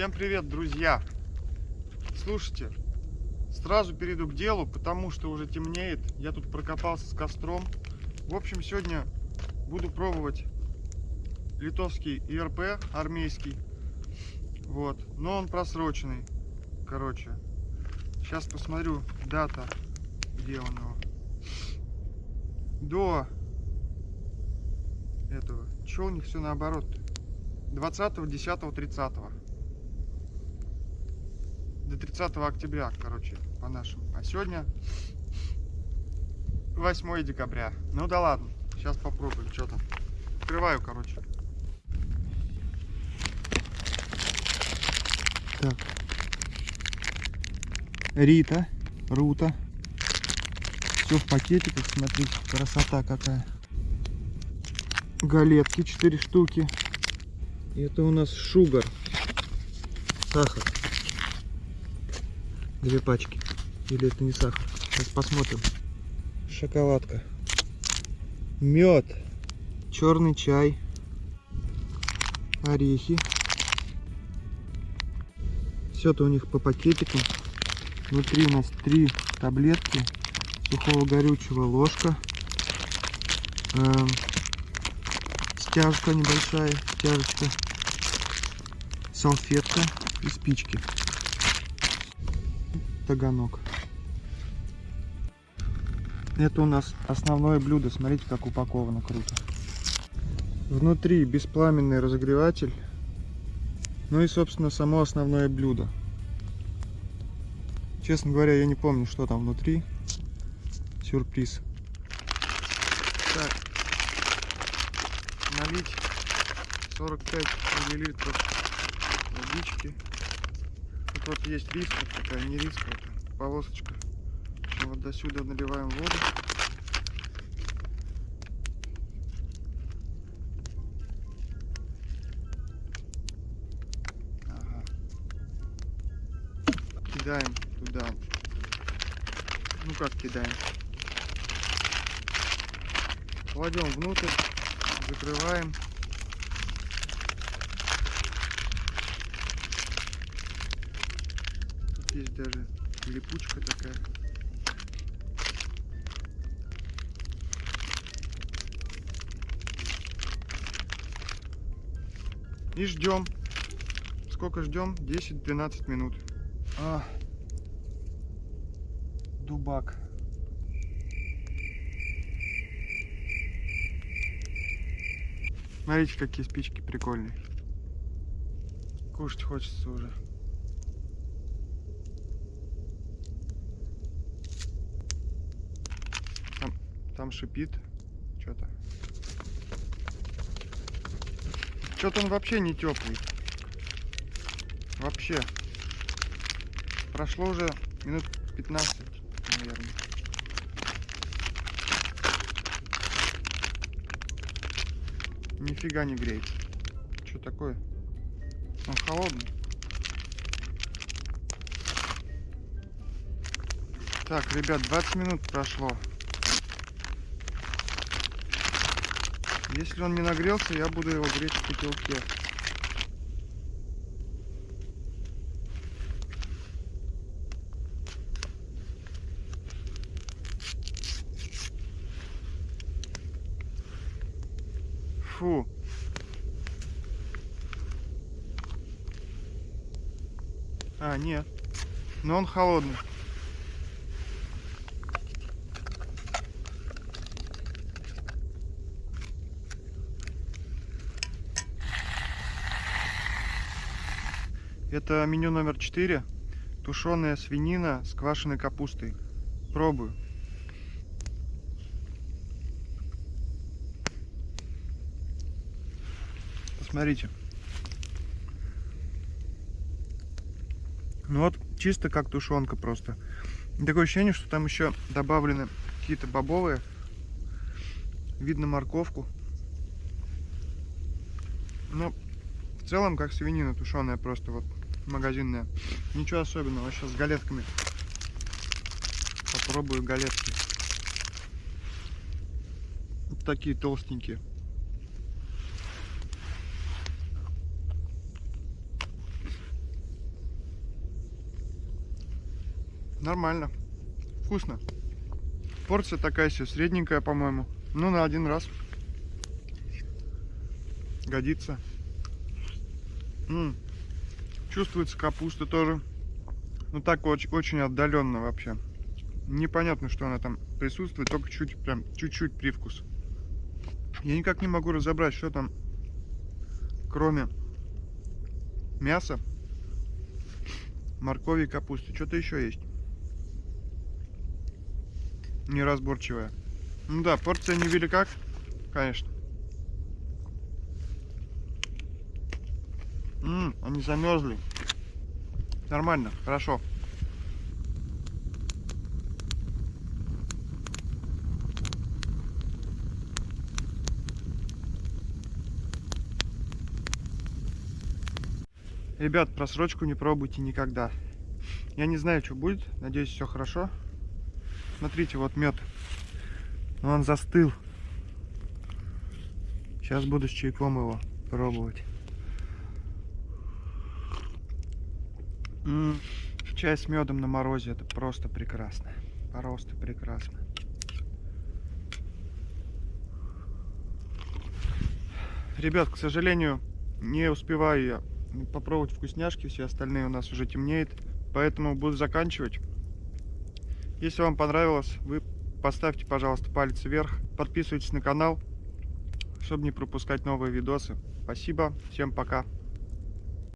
Всем привет, друзья! Слушайте, сразу перейду к делу, потому что уже темнеет. Я тут прокопался с костром. В общем, сегодня буду пробовать литовский ИРП армейский. Вот, но он просроченный. Короче, сейчас посмотрю дата, где он его. До этого. Че у них все наоборот? 20, 10, 30. До 30 октября, короче, по нашему. А сегодня 8 декабря. Ну да ладно, сейчас попробуем, что там. Открываю, короче. Так. Рита, Рута. Все в пакетиках, смотрите, красота какая. Галетки 4 штуки. И это у нас шугар. Сахар. Две пачки. Или это не сахар? Сейчас посмотрим. Шоколадка. Мед. Черный чай. Орехи. Все это у них по пакетикам. Внутри у нас три таблетки сухого горючего ложка. Эм, стяжка небольшая, стяжечка. Салфетка и спички. Таганок. Это у нас основное блюдо. Смотрите, как упаковано круто. Внутри беспламенный разогреватель. Ну и, собственно, само основное блюдо. Честно говоря, я не помню, что там внутри. Сюрприз. Так. Налить 45 миллилитров водички. Тут вот есть риска такая, не риска, это полосочка. Вот до сюда наливаем воду. Ага. Кидаем туда. Ну как кидаем? Кладем внутрь, закрываем. Есть даже липучка такая. И ждем. Сколько ждем? 10-12 минут. А, дубак. Смотрите, какие спички прикольные. Кушать хочется уже. Там, шипит что-то. Что-то он вообще не теплый. Вообще. Прошло уже минут 15, наверное. Нифига не греет. Что такое? Он холодный. Так, ребят, 20 минут прошло. Если он не нагрелся, я буду его греть в котелке. Фу. А, нет. Но он холодный. Это меню номер 4. Тушеная свинина с квашеной капустой. Пробую. Посмотрите. Ну вот, чисто как тушенка просто. Такое ощущение, что там еще добавлены какие-то бобовые. Видно морковку. Но в целом как свинина тушеная просто вот магазинная. Ничего особенного, сейчас с галетками. Попробую галетки. Вот такие толстенькие. Нормально. Вкусно. Порция такая себе средненькая, по-моему. Ну, на один раз. Годится. М -м. Чувствуется капуста тоже. Ну так очень, очень отдаленно вообще. Непонятно, что она там присутствует, только чуть, прям чуть-чуть привкус. Я никак не могу разобрать, что там, кроме мяса, моркови и капусты. Что-то еще есть. Неразборчивая. Ну да, порция невелика, конечно. М, они замерзли. Нормально, хорошо. Ребят, просрочку не пробуйте никогда. Я не знаю, что будет. Надеюсь, все хорошо. Смотрите, вот мед. Он застыл. Сейчас буду с чайком его пробовать. Чай с медом на морозе это просто прекрасно. Просто прекрасно. Ребят, к сожалению, не успеваю я попробовать вкусняшки, все остальные у нас уже темнеет, поэтому буду заканчивать. Если вам понравилось, вы поставьте, пожалуйста, палец вверх, подписывайтесь на канал, чтобы не пропускать новые видосы. Спасибо, всем пока.